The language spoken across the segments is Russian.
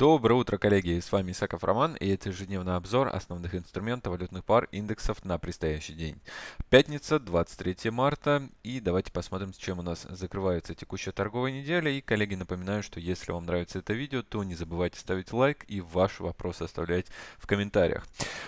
Доброе утро, коллеги! С вами Исаков Роман, и это ежедневный обзор основных инструментов валютных пар индексов на предстоящий день. Пятница, 23 марта, и давайте посмотрим, с чем у нас закрывается текущая торговая неделя. И, коллеги, напоминаю, что если вам нравится это видео, то не забывайте ставить лайк и ваши вопросы оставлять в комментариях.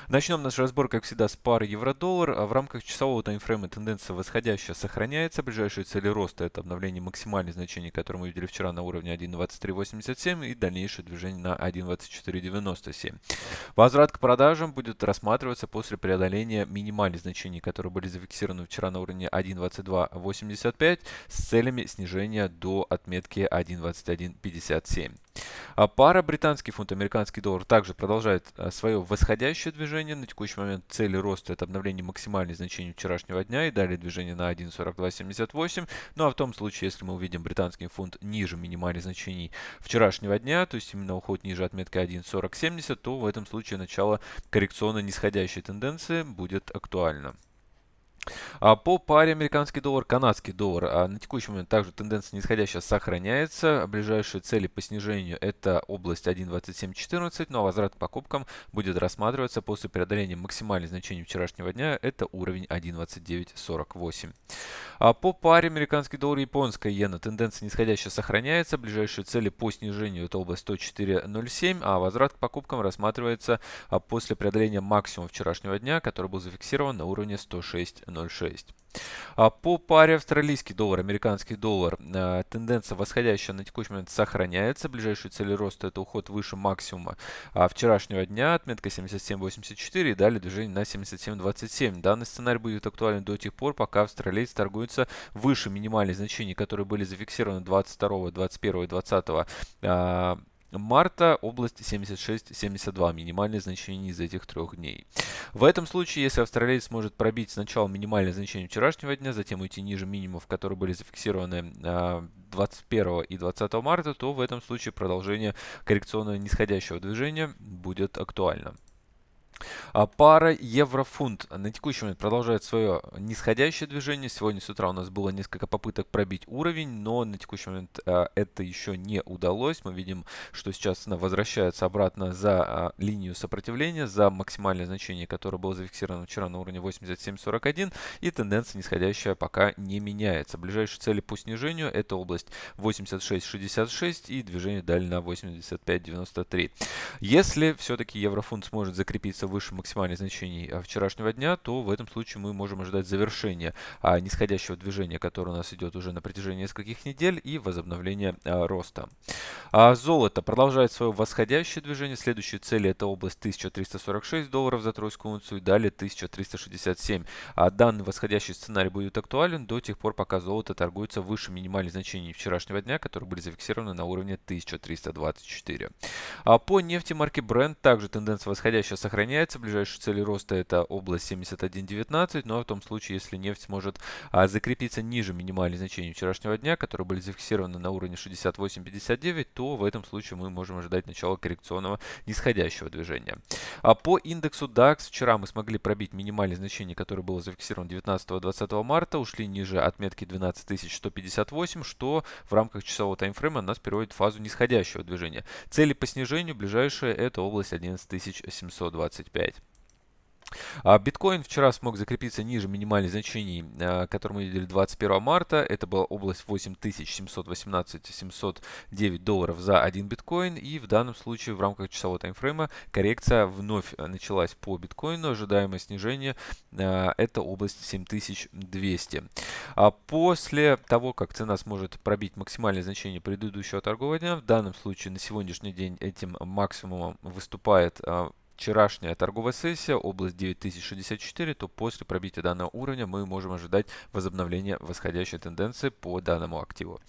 Начнем наш разбор, как всегда, с пары евро-доллар. А в рамках часового таймфрейма тенденция восходящая сохраняется. Ближайшие цели роста – это обновление максимальных значений, которые мы видели вчера на уровне 1.2387 и дальнейшее движение на 1.2497. Возврат к продажам будет рассматриваться после преодоления минимальных значений, которые были зафиксированы вчера на уровне 1.2285 с целями снижения до отметки 1.2157. А пара британский фунт, американский доллар также продолжает а, свое восходящее движение. На текущий момент цели роста это обновление максимальных значений вчерашнего дня и далее движение на 1.4278. Ну а в том случае, если мы увидим британский фунт ниже минимальных значений вчерашнего дня, то есть именно уход ниже отметки 1.4070, то в этом случае начало коррекционно нисходящей тенденции будет актуально. А по паре американский доллар, канадский доллар а на текущий момент также тенденция нисходящая сохраняется. Ближайшие цели по снижению это область 1.2714, но возврат к покупкам будет рассматриваться после преодоления максимальных значений вчерашнего дня. Это уровень 1.2948. А по паре американский доллар и японская иена тенденция нисходящая сохраняется. Ближайшие цели по снижению это область 104.07, а возврат к покупкам рассматривается а, после преодоления максимума вчерашнего дня, который был зафиксирован на уровне 106. 0,6. А по паре австралийский доллар, американский доллар, а, тенденция восходящая на текущий момент сохраняется. Ближайшие цели роста это уход выше максимума а вчерашнего дня, отметка 77.84 и далее движение на 77.27. Данный сценарий будет актуален до тех пор, пока австралиец торгуется выше минимальных значений, которые были зафиксированы 22, 21 и 20 марта область 76-72, минимальное значение из этих трех дней. В этом случае, если австралиец сможет пробить сначала минимальное значение вчерашнего дня, затем уйти ниже минимумов, которые были зафиксированы 21 а, и 20 марта, то в этом случае продолжение коррекционного нисходящего движения будет актуально. А пара евро-фунт на текущий момент продолжает свое нисходящее движение. Сегодня с утра у нас было несколько попыток пробить уровень, но на текущий момент а, это еще не удалось. Мы видим, что сейчас она возвращается обратно за а, линию сопротивления, за максимальное значение, которое было зафиксировано вчера на уровне 87.41. И тенденция нисходящая пока не меняется. Ближайшие цели по снижению это область 86.66 и движение далее на 85.93. Если все-таки еврофунт сможет закрепиться выше максимальных значений а, вчерашнего дня, то в этом случае мы можем ожидать завершения а, нисходящего движения, которое у нас идет уже на протяжении нескольких недель и возобновления а, роста. Золото продолжает свое восходящее движение. Следующие цели это область 1346 долларов за тройскую унцию и далее 1367. А данный восходящий сценарий будет актуален до тех пор, пока золото торгуется выше минимальных значений вчерашнего дня, которые были зафиксированы на уровне 1324. А по нефти марки Brent также тенденция восходящая сохраняется меняется. Ближайшие цели роста это область 71.19, но в том случае, если нефть сможет а, закрепиться ниже минимальных значений вчерашнего дня, которые были зафиксированы на уровне 68.59, то в этом случае мы можем ожидать начала коррекционного нисходящего движения. А по индексу DAX вчера мы смогли пробить минимальные значения, которые было зафиксировано 19-20 марта, ушли ниже отметки 12158, что в рамках часового таймфрейма нас переводит в фазу нисходящего движения. Цели по снижению ближайшие это область 11725. 5. А биткоин вчера смог закрепиться ниже минимальных значений, а, которые мы видели 21 марта. Это была область 8718-709 долларов за один биткоин. И в данном случае в рамках часового таймфрейма коррекция вновь началась по биткоину. Ожидаемое снижение а, это область 7200. А после того, как цена сможет пробить максимальное значение предыдущего торгового дня, в данном случае на сегодняшний день этим максимумом выступает вчерашняя торговая сессия, область 9064, то после пробития данного уровня мы можем ожидать возобновления восходящей тенденции по данному активу.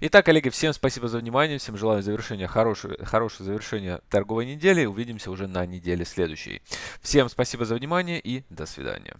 Итак, коллеги, всем спасибо за внимание, всем желаю завершения хорошего, хорошего завершения торговой недели. Увидимся уже на неделе следующей. Всем спасибо за внимание и до свидания.